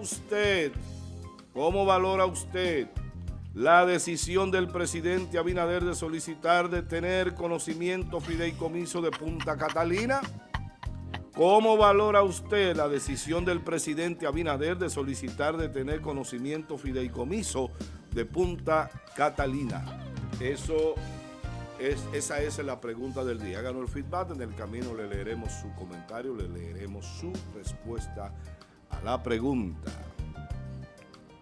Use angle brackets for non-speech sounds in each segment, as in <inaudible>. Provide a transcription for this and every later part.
usted, cómo valora usted la decisión del presidente Abinader de solicitar de tener conocimiento fideicomiso de Punta Catalina? ¿Cómo valora usted la decisión del presidente Abinader de solicitar de tener conocimiento fideicomiso de Punta Catalina? Eso es, esa es la pregunta del día. Háganos el feedback, en el camino le leeremos su comentario, le leeremos su respuesta a la pregunta.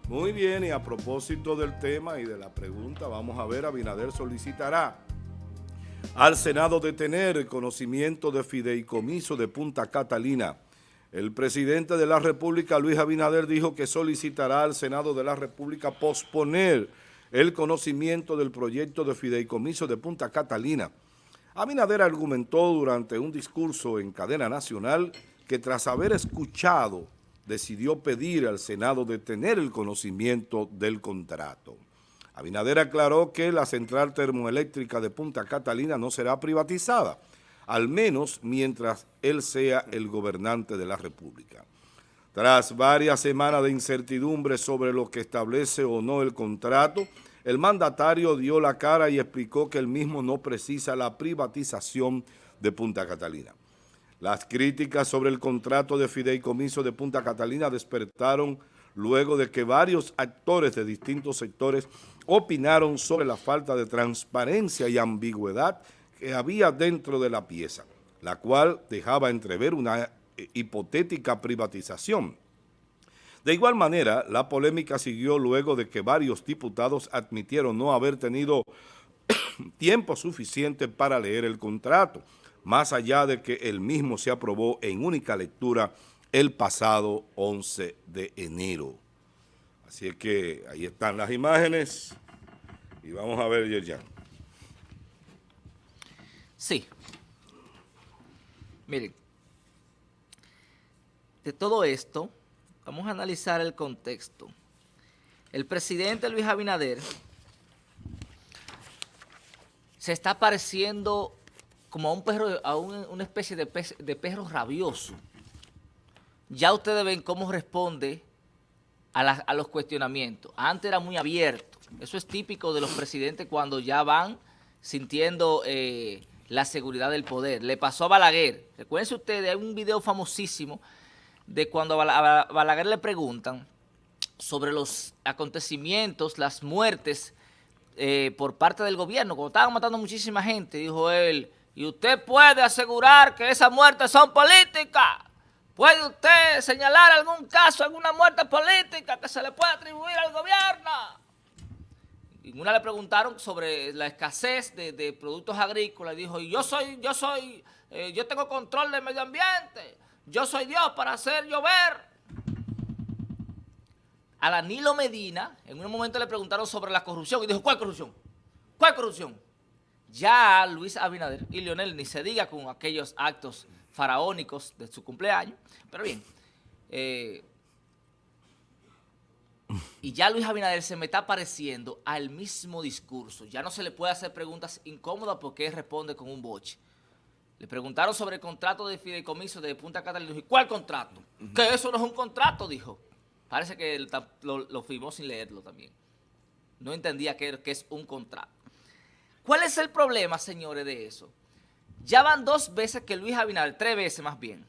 Muy bien, y a propósito del tema y de la pregunta, vamos a ver, Abinader solicitará al Senado de tener conocimiento de fideicomiso de Punta Catalina. El presidente de la República, Luis Abinader, dijo que solicitará al Senado de la República posponer el conocimiento del proyecto de fideicomiso de Punta Catalina. Abinader argumentó durante un discurso en cadena nacional que tras haber escuchado decidió pedir al Senado de tener el conocimiento del contrato. Abinader aclaró que la central termoeléctrica de Punta Catalina no será privatizada, al menos mientras él sea el gobernante de la República. Tras varias semanas de incertidumbre sobre lo que establece o no el contrato, el mandatario dio la cara y explicó que el mismo no precisa la privatización de Punta Catalina. Las críticas sobre el contrato de fideicomiso de Punta Catalina despertaron luego de que varios actores de distintos sectores opinaron sobre la falta de transparencia y ambigüedad que había dentro de la pieza, la cual dejaba entrever una eh, hipotética privatización. De igual manera, la polémica siguió luego de que varios diputados admitieron no haber tenido <coughs> tiempo suficiente para leer el contrato, más allá de que el mismo se aprobó en única lectura el pasado 11 de enero. Así es que ahí están las imágenes y vamos a ver, Yerjan. Sí. Miren, de todo esto, vamos a analizar el contexto. El presidente Luis Abinader se está pareciendo como a un perro, a una especie de, perro rabioso ya ustedes ven cómo responde a, los cuestionamientos. Antes era muy abierto. Eso es típico de los presidentes cuando ya van sintiendo eh, la seguridad del poder. Le pasó a Balaguer. Recuerden ustedes, hay un video famosísimo de cuando a Balaguer le preguntan sobre los acontecimientos, las muertes eh, por parte del gobierno. Cuando estaban matando muchísima gente, dijo él, y usted puede asegurar que esas muertes son políticas. ¿Puede usted señalar algún caso, alguna muerte política que se le pueda atribuir al gobierno? Y una le preguntaron sobre la escasez de, productos agrícolas. Y dijo, yo soy, yo soy, eh, yo tengo control del medio ambiente. Yo soy Dios para hacer llover. A Danilo Medina, en un momento le preguntaron sobre la corrupción. Y dijo, ¿cuál corrupción? ¿Cuál corrupción? Ya Luis Abinader y Leonel ni se diga con aquellos actos faraónicos de su cumpleaños. Pero bien, eh, y ya Luis Abinader se me está pareciendo al mismo discurso. Ya no se le puede hacer preguntas incómodas porque él responde con un boche. Le preguntaron sobre el contrato de fideicomiso de Punta Catalina. Y ¿cuál contrato? Que eso no es un contrato, dijo. Parece que lo, firmó sin leerlo también. No entendía que, que es un contrato. ¿Cuál es el problema, señores, de eso? Ya van dos veces que Luis Abinader, tres veces más bien,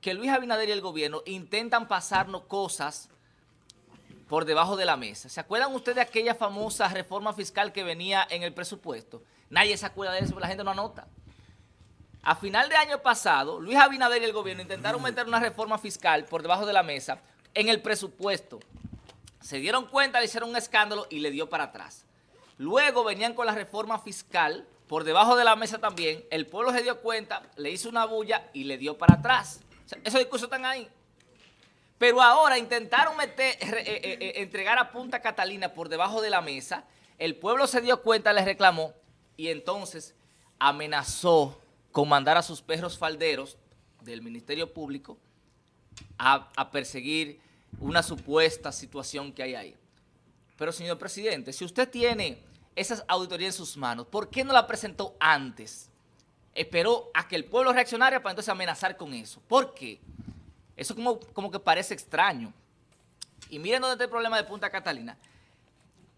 que Luis Abinader y el gobierno intentan pasarnos cosas por debajo de la mesa. ¿Se acuerdan ustedes de aquella famosa reforma fiscal que venía en el presupuesto? Nadie se acuerda de eso, la gente no anota. A final de año pasado, Luis Abinader y el gobierno intentaron meter una reforma fiscal por debajo de la mesa en el presupuesto. Se dieron cuenta, le hicieron un escándalo y le dio para atrás. Luego venían con la reforma fiscal por debajo de la mesa también, el pueblo se dio cuenta, le hizo una bulla y le dio para atrás. esos discursos están ahí. Pero ahora intentaron meter, eh, eh, eh, entregar a Punta Catalina por debajo de la mesa, el pueblo se dio cuenta, le reclamó y entonces amenazó con mandar a sus perros falderos del Ministerio Público a, a perseguir una supuesta situación que hay ahí. Pero señor presidente, si usted tiene esas auditorías en sus manos, ¿por qué no la presentó antes? Esperó a que el pueblo reaccionara para entonces amenazar con eso. ¿Por qué? Eso como, como que parece extraño. y miren dónde está el problema de Punta Catalina.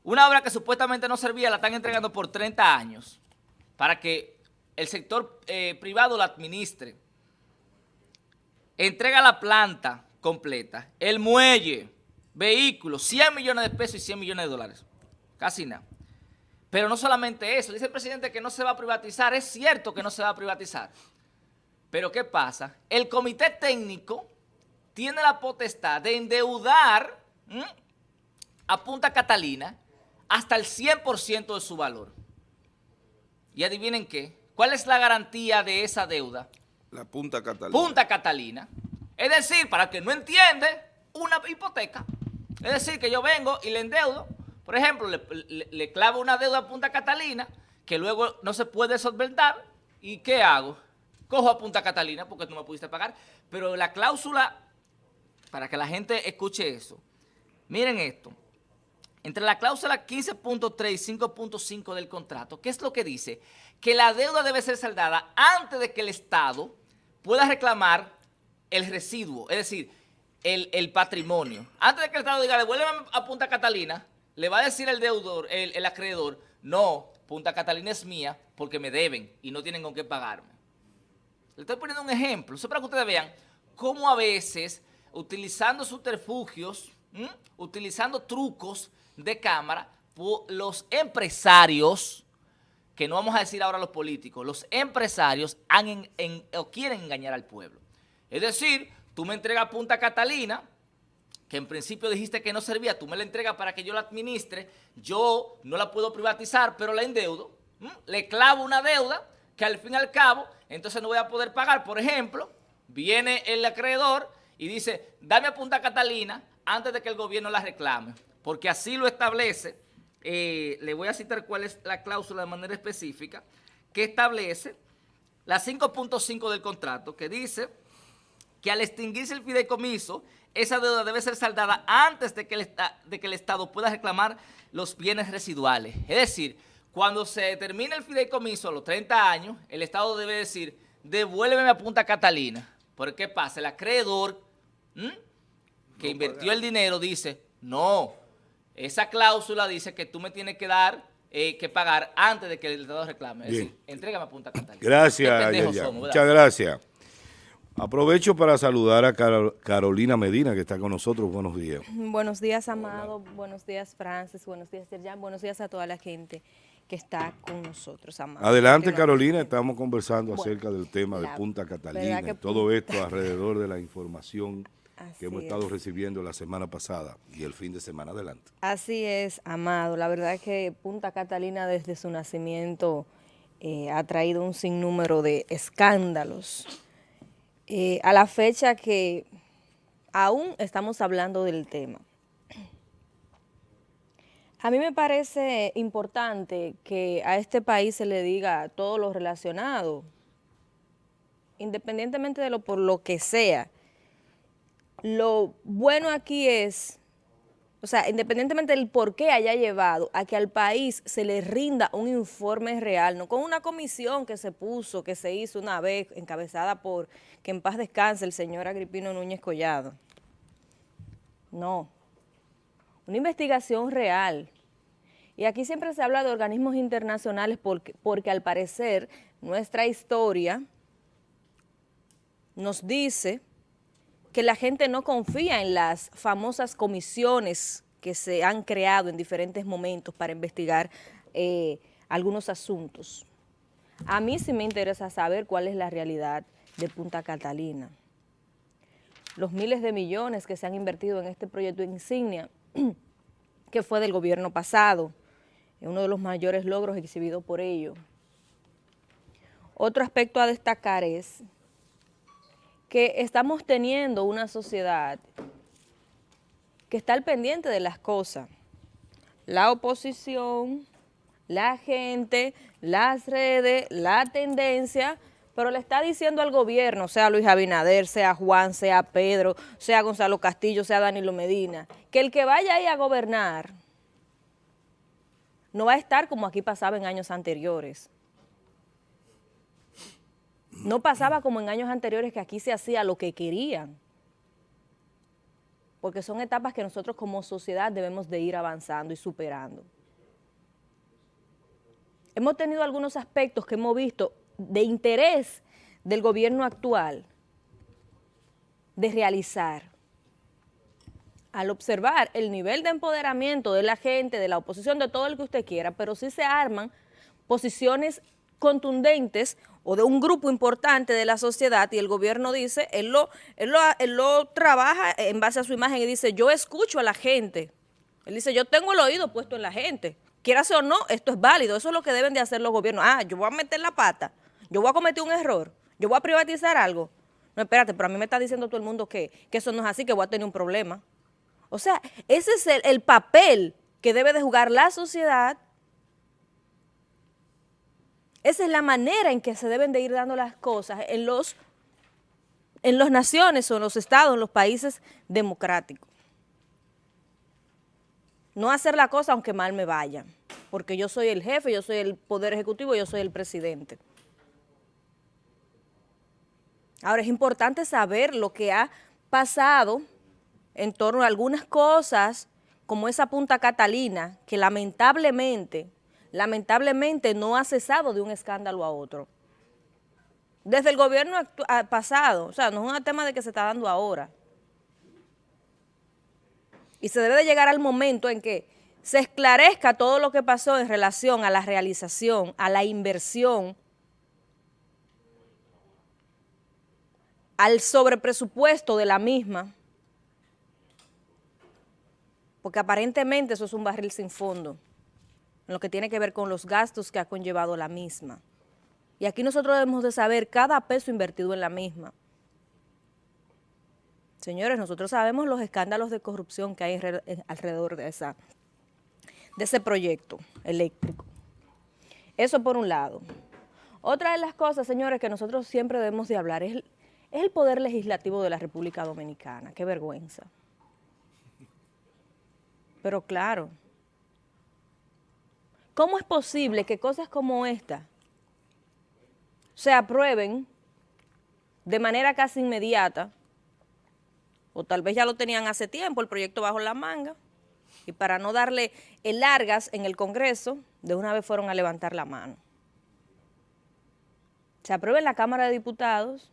Una obra que supuestamente no servía la están entregando por 30 años para que el sector eh, privado la administre. Entrega la planta completa, el muelle, vehículos, 100 millones de pesos y 100 millones de dólares. Casi nada. Pero no solamente eso, dice el presidente que no se va a privatizar, es cierto que no se va a privatizar. Pero ¿qué pasa? El comité técnico tiene la potestad de endeudar a Punta Catalina hasta el 100% de su valor. Y adivinen qué, ¿cuál es la garantía de esa deuda? La Punta Catalina. Punta Catalina. Es decir, para que no entiende, una hipoteca. Es decir, que yo vengo y le endeudo, por ejemplo, le, clavo una deuda a Punta Catalina que luego no se puede solventar. ¿Y qué hago? Cojo a Punta Catalina porque tú me pudiste pagar. Pero la cláusula, para que la gente escuche eso, miren esto. Entre la cláusula 15.3 y 5.5 del contrato, ¿qué es lo que dice? Que la deuda debe ser saldada antes de que el Estado pueda reclamar el residuo, es decir, el, patrimonio. Antes de que el Estado diga, devuélveme a Punta Catalina, le va a decir el deudor, el, acreedor, no, Punta Catalina es mía porque me deben y no tienen con qué pagarme. Le estoy poniendo un ejemplo, eso para que ustedes vean cómo a veces, utilizando subterfugios, utilizando trucos de cámara, los empresarios, que no vamos a decir ahora los políticos, los empresarios han o quieren engañar al pueblo. Es decir, tú me entregas Punta Catalina, que en principio dijiste que no servía, tú me la entregas para que yo la administre, yo no la puedo privatizar, pero la endeudo, le clavo una deuda que al fin y al cabo, entonces no voy a poder pagar. Por ejemplo, viene el acreedor y dice, dame a Punta Catalina antes de que el gobierno la reclame, porque así lo establece, eh, le voy a citar cuál es la cláusula de manera específica, que establece la 5.5 del contrato, que dice que al extinguirse el fideicomiso, esa deuda debe ser saldada antes de que, el, de que el Estado pueda reclamar los bienes residuales. Es decir, cuando se termine el fideicomiso a los 30 años, el Estado debe decir, devuélveme a Punta Catalina. ¿Por qué pasa? El acreedor que invirtió el dinero dice, no, esa cláusula dice que tú me tienes que dar, eh, que pagar antes de que el Estado reclame. Es decir, entrégame a Punta Catalina. Gracias, Muchas gracias. Aprovecho para saludar a Carolina Medina, que está con nosotros. Buenos días. Buenos días, Amado. Buenos días, Francis. Buenos días, Serjan. Buenos días a toda la gente que está con nosotros, Amado. Adelante, Carolina. Estamos conversando acerca del tema de Punta Catalina y todo esto alrededor de la información que hemos estado recibiendo la semana pasada y el fin de semana adelante. Así es, Amado. La verdad es que Punta Catalina desde su nacimiento eh, ha traído un sinnúmero de escándalos eh, a la fecha que aún estamos hablando del tema. A mí me parece importante que a este país se le diga todo lo relacionado, independientemente de lo por lo que sea. Lo bueno aquí es o sea, independientemente del por qué haya llevado a que al país se le rinda un informe real, no con una comisión que se puso, que se hizo una vez, encabezada por, que en paz descanse, el señor Agripino Núñez Collado. No, una investigación real. Y aquí siempre se habla de organismos internacionales porque, porque al parecer nuestra historia nos dice que la gente no confía en las famosas comisiones que se han creado en diferentes momentos para investigar eh, algunos asuntos. A mí sí me interesa saber cuál es la realidad de Punta Catalina. Los miles de millones que se han invertido en este proyecto insignia, <clears throat> que fue del gobierno pasado, es uno de los mayores logros exhibidos por ello. Otro aspecto a destacar es que estamos teniendo una sociedad que está al pendiente de las cosas. La oposición, la gente, las redes, la tendencia, pero le está diciendo al gobierno, sea Luis Abinader, sea Juan, sea Pedro, sea Gonzalo Castillo, sea Danilo Medina, que el que vaya ahí a gobernar no va a estar como aquí pasaba en años anteriores. No pasaba como en años anteriores que aquí se hacía lo que querían. porque son etapas que nosotros como sociedad debemos de ir avanzando y superando. Hemos tenido algunos aspectos que hemos visto de interés del gobierno actual de realizar. Al observar el nivel de empoderamiento de la gente, de la oposición, de todo el que usted quiera, pero sí se arman posiciones contundentes o de un grupo importante de la sociedad y el gobierno dice, él lo, él lo, él lo trabaja en base a su imagen y dice, yo escucho a la gente. Él dice, yo tengo el oído puesto en la gente. Quieras o no, esto es válido, eso es lo que deben de hacer los gobiernos. Ah, yo voy a meter la pata, yo voy a cometer un error, yo voy a privatizar algo. No, espérate, pero a mí me está diciendo todo el mundo que, que eso no es así, que voy a tener un problema. O sea, ese es el, el papel que debe de jugar la sociedad esa es la manera en que se deben de ir dando las cosas en los en las naciones o en los estados, en los países democráticos. No hacer la cosa aunque mal me vaya, porque yo soy el jefe, yo soy el poder ejecutivo, yo soy el presidente. Ahora es importante saber lo que ha pasado en torno a algunas cosas como esa Punta Catalina, que lamentablemente lamentablemente no ha cesado de un escándalo a otro. Desde el gobierno pasado, o sea, no es un tema de que se está dando ahora. Y se debe de llegar al momento en que se esclarezca todo lo que pasó en relación a la realización, a la inversión, al sobrepresupuesto de la misma, porque aparentemente eso es un barril sin fondo en lo que tiene que ver con los gastos que ha conllevado la misma. Y aquí nosotros debemos de saber cada peso invertido en la misma. Señores, nosotros sabemos los escándalos de corrupción que hay alrededor de, esa, de ese proyecto eléctrico. Eso por un lado. Otra de las cosas, señores, que nosotros siempre debemos de hablar es es el poder legislativo de la República Dominicana. Qué vergüenza. Pero claro, ¿Cómo es posible que cosas como esta se aprueben de manera casi inmediata, o tal vez ya lo tenían hace tiempo, el proyecto bajo la manga, y para no darle el largas en el Congreso, de una vez fueron a levantar la mano. Se aprueba en la Cámara de Diputados,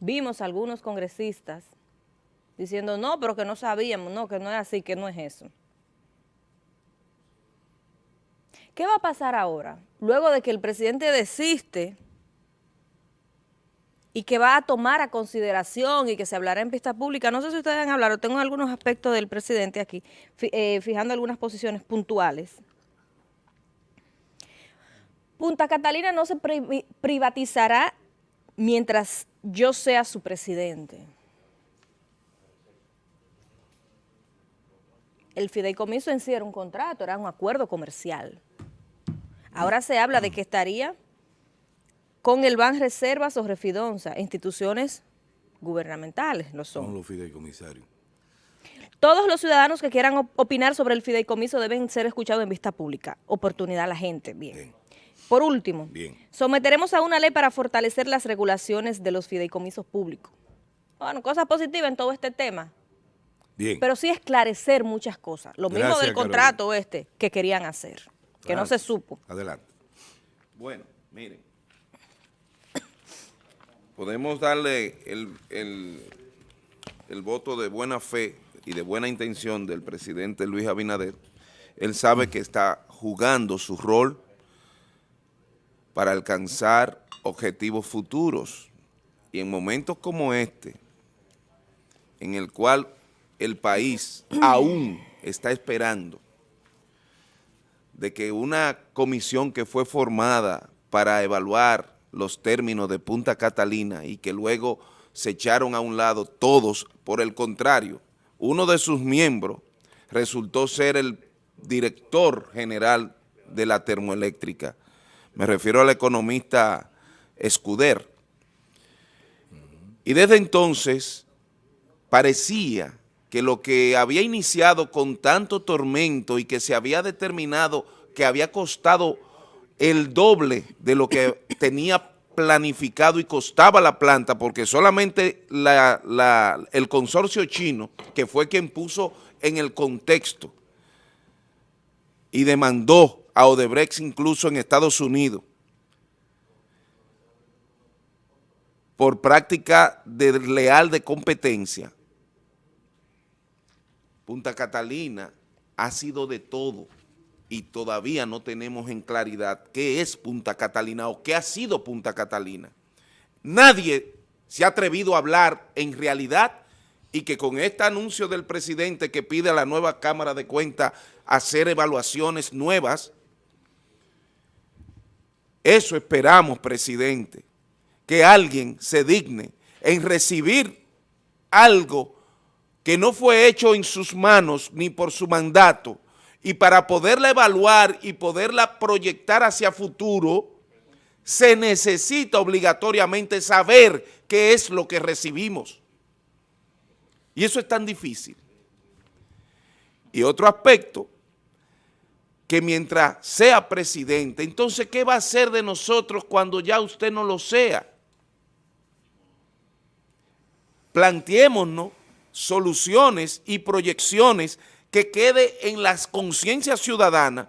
vimos a algunos congresistas diciendo, no, pero que no sabíamos, no, que no es así, que no es eso. ¿Qué va a pasar ahora? Luego de que el presidente desiste y que va a tomar a consideración y que se hablará en pista pública. No sé si ustedes han hablado, tengo algunos aspectos del presidente aquí, eh, fijando algunas posiciones puntuales. Punta Catalina no se privatizará mientras yo sea su presidente. El fideicomiso en sí era un contrato, era un acuerdo comercial. Ahora se habla de que estaría con el Ban Reservas o Refidonza, instituciones gubernamentales, lo son. los fideicomisarios. Todos los ciudadanos que quieran opinar sobre el fideicomiso deben ser escuchados en vista pública. Oportunidad a la gente, bien. Por último, someteremos a una ley para fortalecer las regulaciones de los fideicomisos públicos. Bueno, cosas positivas en todo este tema. Bien. Pero sí esclarecer muchas cosas. Lo mismo del contrato este que querían hacer que no se supo. Adelante. Bueno, miren. Podemos darle el, el, voto de buena fe y de buena intención del presidente Luis Abinader. Él sabe que está jugando su rol para alcanzar objetivos futuros. Y en momentos como este, en el cual el país aún está esperando de que una comisión que fue formada para evaluar los términos de Punta Catalina y que luego se echaron a un lado todos, por el contrario, uno de sus miembros resultó ser el director general de la termoeléctrica. Me refiero al economista Escuder. Y desde entonces parecía que lo que había iniciado con tanto tormento y que se había determinado que había costado el doble de lo que <coughs> tenía planificado y costaba la planta, porque solamente el consorcio chino, que fue quien puso en el contexto y demandó a Odebrecht incluso en Estados Unidos, por práctica desleal de competencia, Punta Catalina ha sido de todo y todavía no tenemos en claridad qué es Punta Catalina o qué ha sido Punta Catalina. Nadie se ha atrevido a hablar en realidad y que con este anuncio del presidente que pide a la nueva Cámara de Cuentas hacer evaluaciones nuevas, eso esperamos, presidente, que alguien se digne en recibir algo que no fue hecho en sus manos ni por su mandato, y para poderla evaluar y poderla proyectar hacia futuro, se necesita obligatoriamente saber qué es lo que recibimos. Y eso es tan difícil. Y otro aspecto, que mientras sea presidente, entonces, ¿qué va a hacer de nosotros cuando ya usted no lo sea? Planteémonos soluciones y proyecciones que quede en las conciencias ciudadanas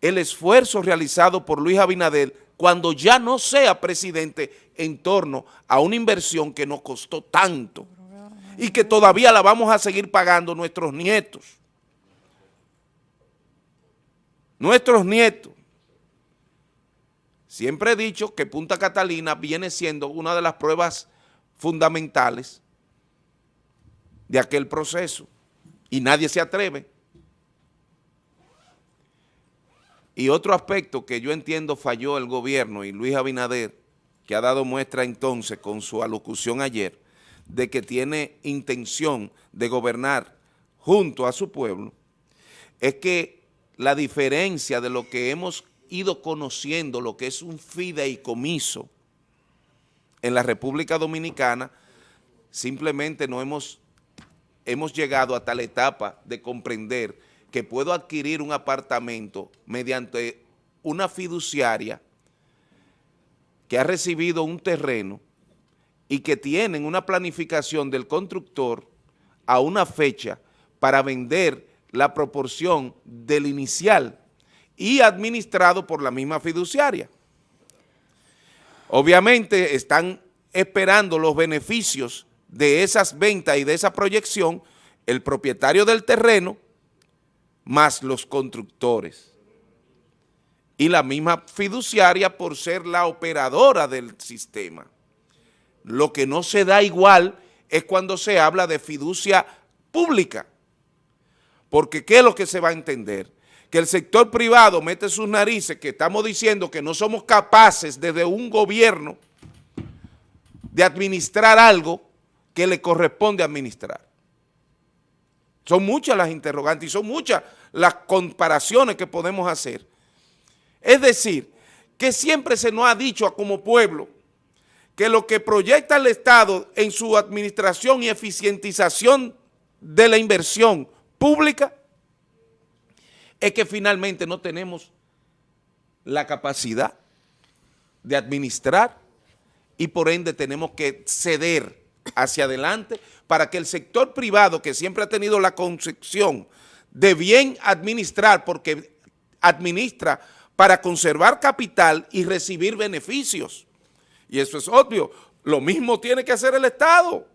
el esfuerzo realizado por Luis Abinader cuando ya no sea presidente en torno a una inversión que nos costó tanto y que todavía la vamos a seguir pagando nuestros nietos. Nuestros nietos. Siempre he dicho que Punta Catalina viene siendo una de las pruebas fundamentales de aquel proceso y nadie se atreve. Y otro aspecto que yo entiendo falló el gobierno y Luis Abinader, que ha dado muestra entonces con su alocución ayer, de que tiene intención de gobernar junto a su pueblo, es que la diferencia de lo que hemos ido conociendo, lo que es un fideicomiso en la República Dominicana, simplemente no hemos hemos llegado a tal etapa de comprender que puedo adquirir un apartamento mediante una fiduciaria que ha recibido un terreno y que tienen una planificación del constructor a una fecha para vender la proporción del inicial y administrado por la misma fiduciaria. Obviamente están esperando los beneficios de esas ventas y de esa proyección el propietario del terreno más los constructores. Y la misma fiduciaria por ser la operadora del sistema. Lo que no se da igual es cuando se habla de fiducia pública. Porque ¿qué es lo que se va a entender? Que el sector privado mete sus narices, que estamos diciendo que no somos capaces desde un gobierno de administrar algo que le corresponde administrar. Son muchas las interrogantes y son muchas las comparaciones que podemos hacer. Es decir, que siempre se nos ha dicho como pueblo que lo que proyecta el Estado en su administración y eficientización de la inversión pública es que finalmente no tenemos la capacidad de administrar y por ende tenemos que ceder hacia adelante para que el sector privado, que siempre ha tenido la concepción de bien administrar, porque administra para conservar capital y recibir beneficios. Y eso es obvio. Lo mismo tiene que hacer el Estado.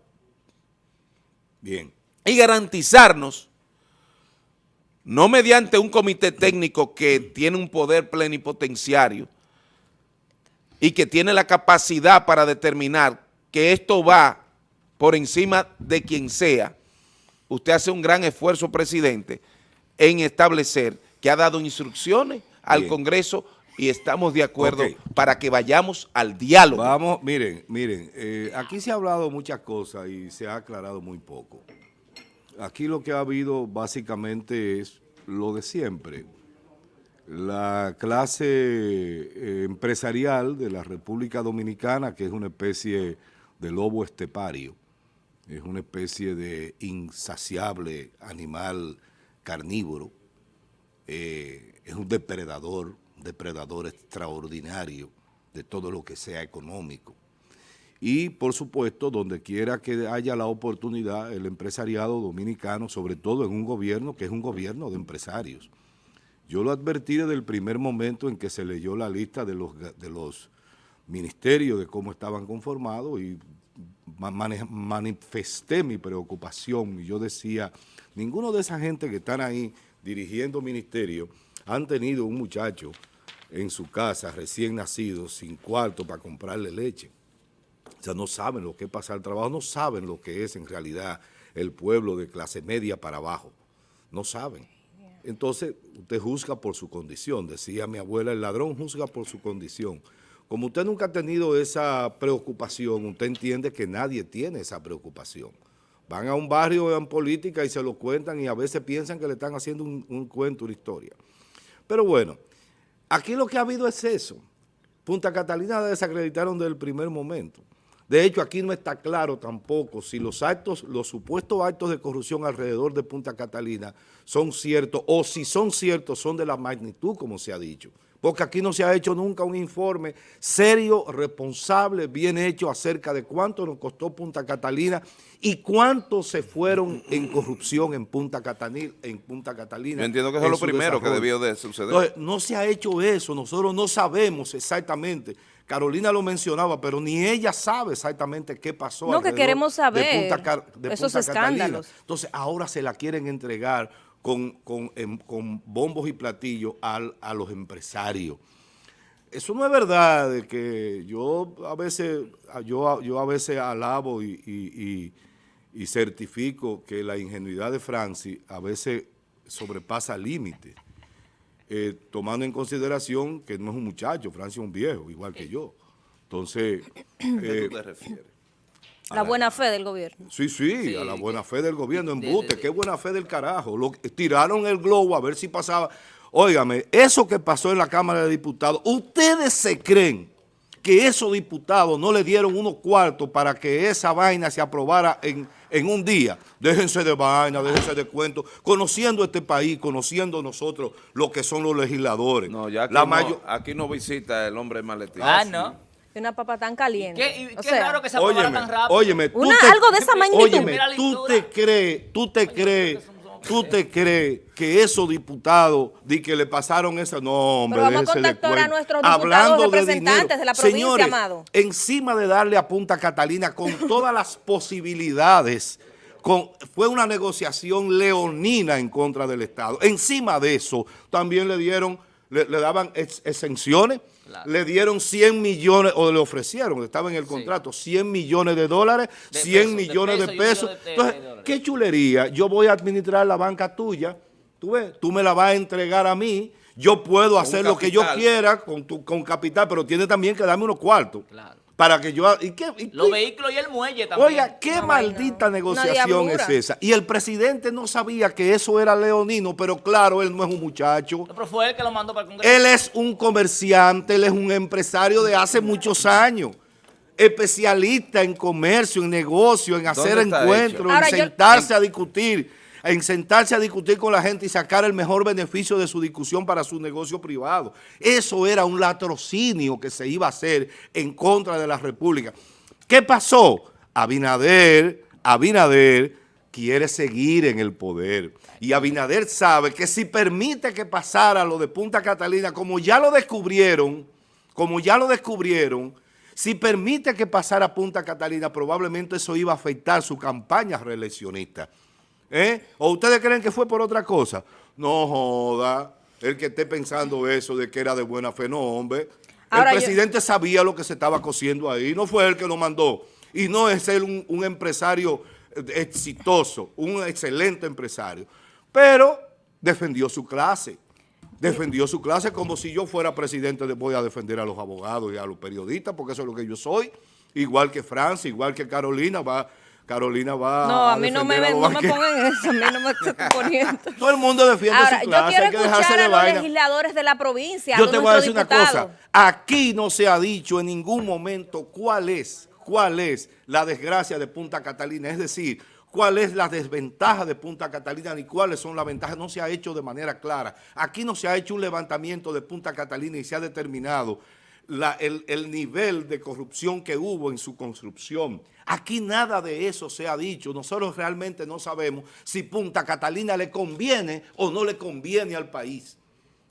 Bien. Y garantizarnos, no mediante un comité técnico que tiene un poder plenipotenciario y que tiene la capacidad para determinar que esto va por encima de quien sea, usted hace un gran esfuerzo, presidente, en establecer que ha dado instrucciones al Congreso y estamos de acuerdo para que vayamos al diálogo. Vamos, miren, miren, eh, aquí se ha hablado muchas cosas y se ha aclarado muy poco. Aquí lo que ha habido básicamente es lo de siempre. La clase eh, empresarial de la República Dominicana, que es una especie de lobo estepario, es una especie de insaciable animal carnívoro, eh, es un depredador, un depredador extraordinario de todo lo que sea económico. Y, por supuesto, donde quiera que haya la oportunidad, el empresariado dominicano, sobre todo en un gobierno que es un gobierno de empresarios. Yo lo advertí desde el primer momento en que se leyó la lista de los, de los ministerios, de cómo estaban conformados y manifesté mi preocupación y yo decía, ninguno de esa gente que están ahí dirigiendo ministerios han tenido un muchacho en su casa recién nacido sin cuarto para comprarle leche. O sea, no saben lo que es pasar el trabajo, no saben lo que es en realidad el pueblo de clase media para abajo. No saben. Entonces, usted juzga por su condición. Decía mi abuela, el ladrón juzga por su condición. Como usted nunca ha tenido esa preocupación, usted entiende que nadie tiene esa preocupación. Van a un barrio en política y se lo cuentan y a veces piensan que le están haciendo un, cuento, una historia. Pero bueno, aquí lo que ha habido es eso. Punta Catalina la desacreditaron desde el primer momento. De hecho, aquí no está claro tampoco si los actos, los supuestos actos de corrupción alrededor de Punta Catalina son ciertos o si son ciertos son de la magnitud como se ha dicho. Porque aquí no se ha hecho nunca un informe serio, responsable, bien hecho acerca de cuánto nos costó Punta Catalina y cuánto se fueron en corrupción en Punta Catalina. En Punta Catalina Yo entiendo que eso es lo primero que debió de suceder. Entonces, no se ha hecho eso, nosotros no sabemos exactamente Carolina lo mencionaba, pero ni ella sabe exactamente qué pasó. No, que queremos saber de Punta, de esos escándalos. Entonces, ahora se la quieren entregar con, em, con, bombos y platillos a los empresarios. Eso no es verdad, de que yo a veces, yo, yo a veces alabo y, y certifico que la ingenuidad de Francis a veces sobrepasa límites. Eh, tomando en consideración que no es un muchacho, Francia es un viejo, igual que yo. Entonces... ¿A qué tú te refieres? La buena fe del gobierno. Sí, sí, a la buena fe del gobierno, embute, qué buena fe del carajo. Lo, tiraron el globo a ver si pasaba. Óigame, eso que pasó en la Cámara de Diputados, ¿ustedes se creen que esos diputados no le dieron unos cuartos para que esa vaina se aprobara en, en un día. Déjense de vaina, déjense de cuentos, conociendo este país, conociendo nosotros lo que son los legisladores. No, ya aquí, La no, aquí no visita el hombre maletín. Ah, no. Una papa tan caliente. ¿Qué, qué raro que se aprobara tan rápido? Óyeme, Una, algo de esa magnitud. Óyeme, tú te crees, tú te crees ¿Tú te crees que esos diputados di que le pasaron esa? No, hombre, Pero vamos a contactar a nuestros diputados Hablando representantes de, la provincia, Señores, amado. encima de darle a Punta Catalina con <laughs> todas las posibilidades, con, fue una negociación leonina en contra del Estado. Encima de eso, también le dieron, le, daban exenciones, le dieron 100 millones, o le ofrecieron, estaba en el contrato, 100 millones de dólares, 100 millones de, pesos. Entonces, qué chulería, yo voy a administrar la banca tuya, tú ves, tú me la vas a entregar a mí, yo puedo hacer lo que yo quiera con, tu, con capital, pero tiene también que darme unos cuartos. Claro. Para que yo... ¿y qué, Los vehículos y el muelle también. Oiga, qué maldita negociación es esa. Y el presidente no sabía que eso era leonino, pero claro, él no es un muchacho. pero fue él que lo mandó para el Congreso. Él es un comerciante, él es un empresario de hace muchos años especialista en comercio, en negocio, en hacer encuentros, en sentarse a discutir en sentarse a discutir con la gente y sacar el mejor beneficio de su discusión para su negocio privado. Eso era un latrocinio que se iba a hacer en contra de la República. ¿Qué pasó? Abinader, Abinader quiere seguir en el poder. Y Abinader sabe que si permite que pasara lo de Punta Catalina, como ya lo descubrieron, como ya lo descubrieron, si permite que pasara Punta Catalina, probablemente eso iba a afectar su campaña reeleccionista. ¿Eh? ¿O ustedes creen que fue por otra cosa? No joda, el que esté pensando eso de que era de buena fe, no hombre. el presidente sabía lo que se estaba cociendo ahí, no fue él que lo mandó. Y no es él un, empresario exitoso, un excelente empresario. Pero defendió su clase defendió su clase como si yo fuera presidente, voy a defender a los abogados y a los periodistas, porque eso es lo que yo soy, igual que Francia, igual que Carolina, va Carolina va No, a mí no me, no me pongan eso, a mí no me <laughs> estoy poniendo. Todo el mundo defiende Ahora, su clase, yo quiero escuchar a los legisladores de la provincia, Yo te voy a decir una cosa, aquí no se ha dicho en ningún momento cuál es, cuál es la desgracia de Punta Catalina, es decir, cuál es la desventaja de Punta Catalina ni cuáles son las ventajas, no se ha hecho de manera clara. Aquí no se ha hecho un levantamiento de Punta Catalina y se ha determinado el nivel de corrupción que hubo en su construcción. Aquí nada de eso se ha dicho. Nosotros realmente no sabemos si Punta Catalina le conviene o no le conviene al país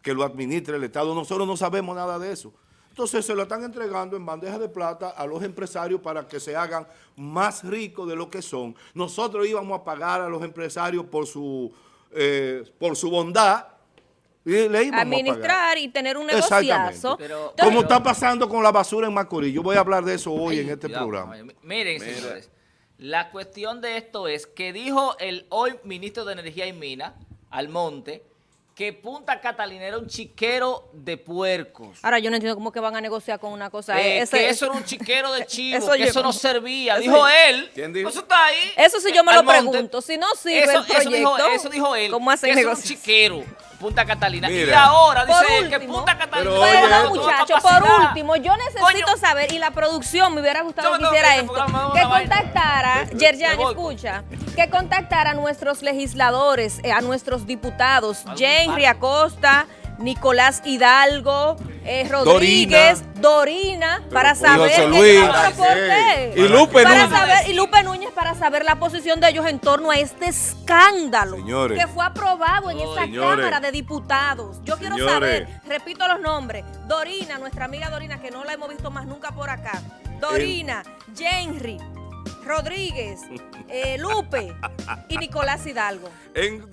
que lo administre el Estado. Nosotros no sabemos nada de eso. Entonces se lo están entregando en bandeja de plata a los empresarios para que se hagan más ricos de lo que son. Nosotros íbamos a pagar a los empresarios por su, eh, por su bondad Administrar y tener un negociazo. Pero- Como está pasando con la basura en Macorís. Yo voy a hablar de eso hoy Ay, en este programa. Miren, señores, la cuestión de esto es que dijo el hoy ministro de Energía y Minas, Almonte, que Punta Catalina era un chiquero de puercos. Ahora yo no entiendo cómo que van a negociar con una cosa. Eh, ese- que eso era un chiquero de <laughs> chivo, Eso que eso no servía. <laughs> eso dijo él. ¿Quién dijo? Eso está ahí. Eso sí yo me lo pregunto. Si no sirve eso, el eso dijo, proyecto, eso dijo él. ¿cómo hacen que eso era un negocios? chiquero, Punta Catalina. Y ahora Por dice él que último, Punta Catalina Pero Pero oye, no, muchachos, por último, yo necesito Coño. saber, y la producción me hubiera gustado que hiciera esto, que contactara, Yerjan, Me voy. escucha, que contactara a nuestros legisladores, eh, a nuestros diputados, Jenry. Acosta, Nicolás Hidalgo, eh, Rodríguez, Dorina, para saber que- Luis. no, pero ¿por qué? Y Lupe para Núñez. saber, y Lupe Núñez para saber la posición de ellos en torno a este escándalo Señores. que fue aprobado en esta Señores. Cámara de Diputados. Yo quiero saber, repito los nombres, Dorina, nuestra amiga Dorina, que no la hemos visto más nunca por acá, Dorina, Jenry, Rodríguez, eh, Lupe y Nicolás Hidalgo. En